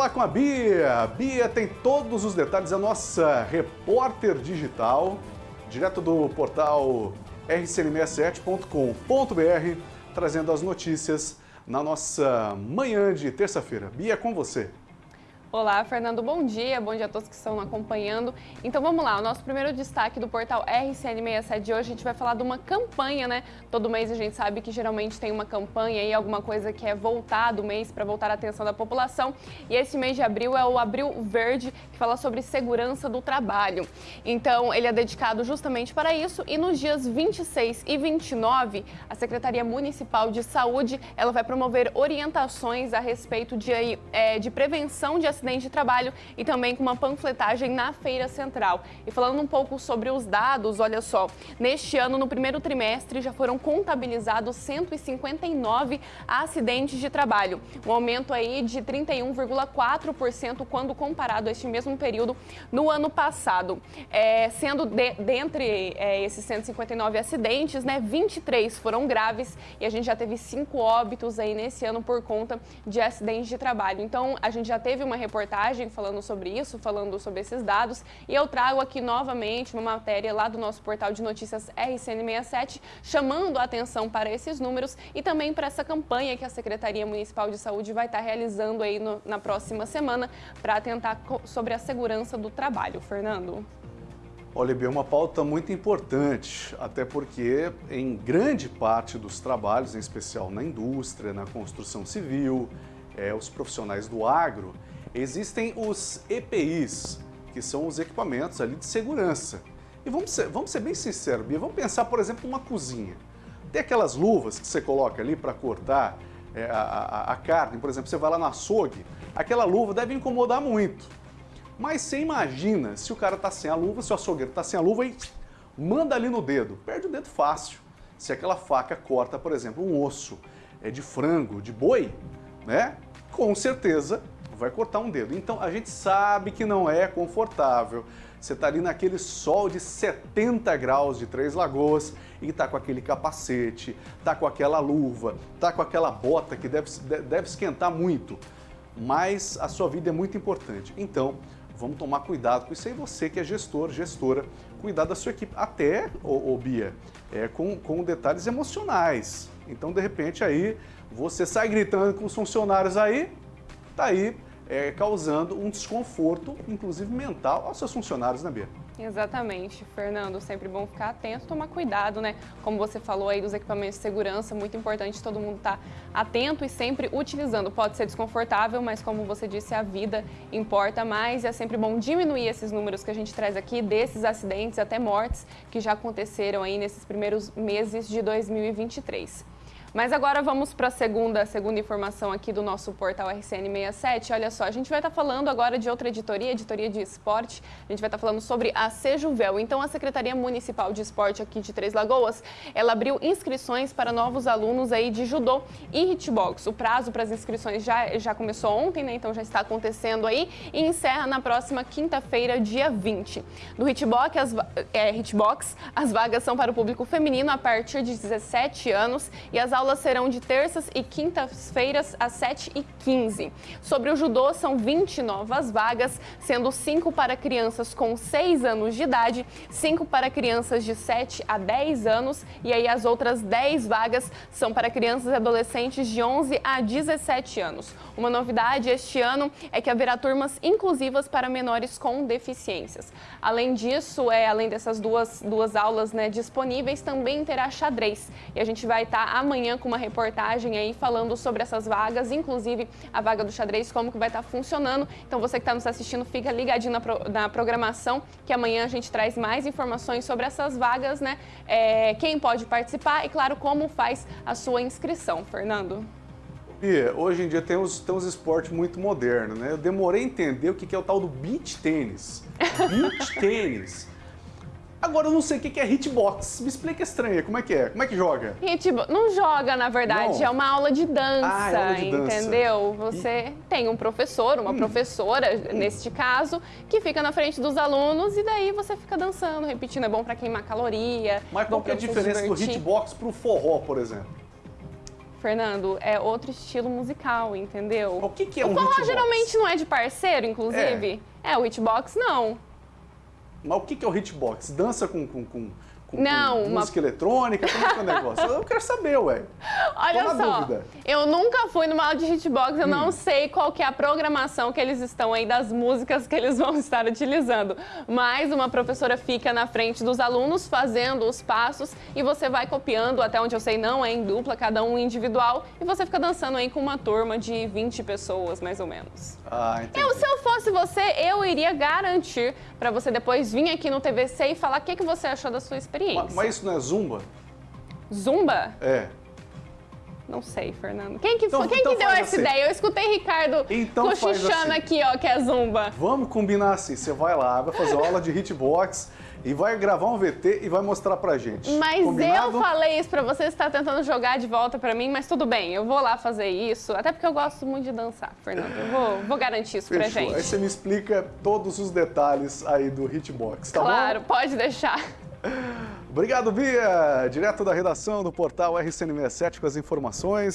falar com a Bia. A Bia tem todos os detalhes, a nossa repórter digital, direto do portal rcn67.com.br, trazendo as notícias na nossa manhã de terça-feira. Bia, com você. Olá, Fernando, bom dia, bom dia a todos que estão acompanhando. Então vamos lá, o nosso primeiro destaque do portal RCN67 de hoje, a gente vai falar de uma campanha, né? Todo mês a gente sabe que geralmente tem uma campanha e alguma coisa que é voltar do mês para voltar a atenção da população. E esse mês de abril é o Abril Verde, que fala sobre segurança do trabalho. Então ele é dedicado justamente para isso e nos dias 26 e 29, a Secretaria Municipal de Saúde, ela vai promover orientações a respeito de, é, de prevenção de acidente de trabalho e também com uma panfletagem na Feira Central. E falando um pouco sobre os dados, olha só, neste ano, no primeiro trimestre, já foram contabilizados 159 acidentes de trabalho, um aumento aí de 31,4% quando comparado a este mesmo período no ano passado. É, sendo de, dentre é, esses 159 acidentes, né, 23 foram graves e a gente já teve cinco óbitos aí nesse ano por conta de acidentes de trabalho. Então, a gente já teve uma reportagem falando sobre isso, falando sobre esses dados, e eu trago aqui novamente uma matéria lá do nosso portal de notícias RCN67, chamando a atenção para esses números e também para essa campanha que a Secretaria Municipal de Saúde vai estar realizando aí no, na próxima semana para atentar sobre a segurança do trabalho. Fernando. Olha, é uma pauta muito importante, até porque em grande parte dos trabalhos, em especial na indústria, na construção civil, é, os profissionais do agro, Existem os EPIs, que são os equipamentos ali de segurança. E vamos ser, vamos ser bem sinceros, Bia, vamos pensar, por exemplo, uma cozinha. Tem aquelas luvas que você coloca ali para cortar é, a, a, a, carne, por exemplo, você vai lá no açougue, aquela luva deve incomodar muito. Mas você imagina se o cara está sem a luva, se o açougueiro está sem a luva e manda ali no dedo, perde o dedo fácil. Se aquela faca corta, por exemplo, um osso é, de frango, de boi, né? Com certeza vai cortar um dedo. Então a gente sabe que não é confortável. Você está ali naquele sol de 70 graus de Três Lagoas e está com aquele capacete, está com aquela luva, está com aquela bota que deve, deve esquentar muito. Mas a sua vida é muito importante. Então, vamos tomar cuidado com isso aí. Você que é gestor, gestora, cuidar da sua equipe. Até, ô, ô Bia, é, com, com detalhes emocionais. Então, de repente, aí você sai gritando com os funcionários aí, tá aí é, causando um desconforto, inclusive mental, aos seus funcionários, né, Bia? Exatamente, Fernando. Sempre bom ficar atento, tomar cuidado, né? Como você falou aí dos equipamentos de segurança, muito importante todo mundo estar tá atento e sempre utilizando. Pode ser desconfortável, mas como você disse, a vida importa mais e é sempre bom diminuir esses números que a gente traz aqui, desses acidentes até mortes que já aconteceram aí nesses primeiros meses de 2023. Mas agora vamos para a segunda, segunda informação aqui do nosso portal RCN67. Olha só, a gente vai estar tá falando agora de outra editoria, editoria de esporte. A gente vai estar tá falando sobre a Sejuvel. Então, a Secretaria Municipal de Esporte aqui de Três Lagoas, ela abriu inscrições para novos alunos aí de judô e hitbox. O prazo para as inscrições já, já começou ontem, né? Então já está acontecendo aí e encerra na próxima quinta-feira, dia 20. No hitbox as, é, hitbox, as vagas são para o público feminino a partir de 17 anos e as aulas serão de terças e quintas-feiras às 7h15. Sobre o judô, são 20 novas vagas, sendo 5 para crianças com 6 anos de idade, 5 para crianças de 7 a 10 anos e aí as outras 10 vagas são para crianças e adolescentes de 11 a 17 anos. Uma novidade este ano é que haverá turmas inclusivas para menores com deficiências. Além disso, é, além dessas duas, duas aulas né, disponíveis, também terá xadrez. E a gente vai estar amanhã com uma reportagem aí falando sobre essas vagas, inclusive a vaga do xadrez, como que vai estar funcionando. Então você que está nos assistindo, fica ligadinho na, pro, na, programação, que amanhã a gente traz mais informações sobre essas vagas, né? É, quem pode participar e, claro, como faz a sua inscrição. Fernando. E hoje em dia tem uns, tem uns esportes muito modernos, né? Eu demorei a entender o que é o tal do beach tênis. Beach tênis. Agora eu não sei o que é hitbox. Me explica estranha, como é que é? Como é que joga? Hitbox não joga, na verdade, não. é uma aula de dança, ah, é aula de dança. entendeu? Você e... tem um professor, uma hum. professora, hum. neste caso, que fica na frente dos alunos e daí você fica dançando, repetindo. É bom para queimar caloria. Mas qual que é a diferença do hitbox pro forró, por exemplo? Fernando, é outro estilo musical, entendeu? O que, que é o um forró hitbox? geralmente não é de parceiro, inclusive. É, o hitbox não. Mas o que, é o hitbox? Dança com, com, com, com, Não, uma- música eletrônica? Como é que é o negócio? Eu quero saber, ué. Olha Tô só, dúvida. eu nunca fui numa aula de hitbox, eu Hum. não sei qual que é a programação que eles estão aí das músicas que eles vão estar utilizando. Mas uma professora fica na frente dos alunos fazendo os passos e você vai copiando, até onde eu sei não é em dupla, cada um individual, e você fica dançando aí com uma turma de 20 pessoas, mais ou menos. Ah, entendi. Eu, se eu fosse você, eu iria garantir para você depois vir aqui no TVC e falar o que, que você achou da sua experiência. Ma- Mas isso não é zumba? Zumba? É. Não sei, Fernando. Quem que, Então- quem então que deu essa assim. ideia? Eu escutei Ricardo Então cochichando assim. aqui, ó, que é zumba. Vamos combinar assim, você vai lá, vai fazer aula de hitbox e vai gravar um VT e vai mostrar pra gente. Mas Combinado? eu falei isso pra você, você está tentando jogar de volta pra mim, mas tudo bem, eu vou lá fazer isso. Até porque eu gosto muito de dançar, Fernando. Eu vou, vou garantir isso pra Fechou. Aí gente. você me explica todos os detalhes aí do hitbox, tá Claro, pode deixar. Obrigado, Bia! Direto da redação do portal RCN67 com as informações.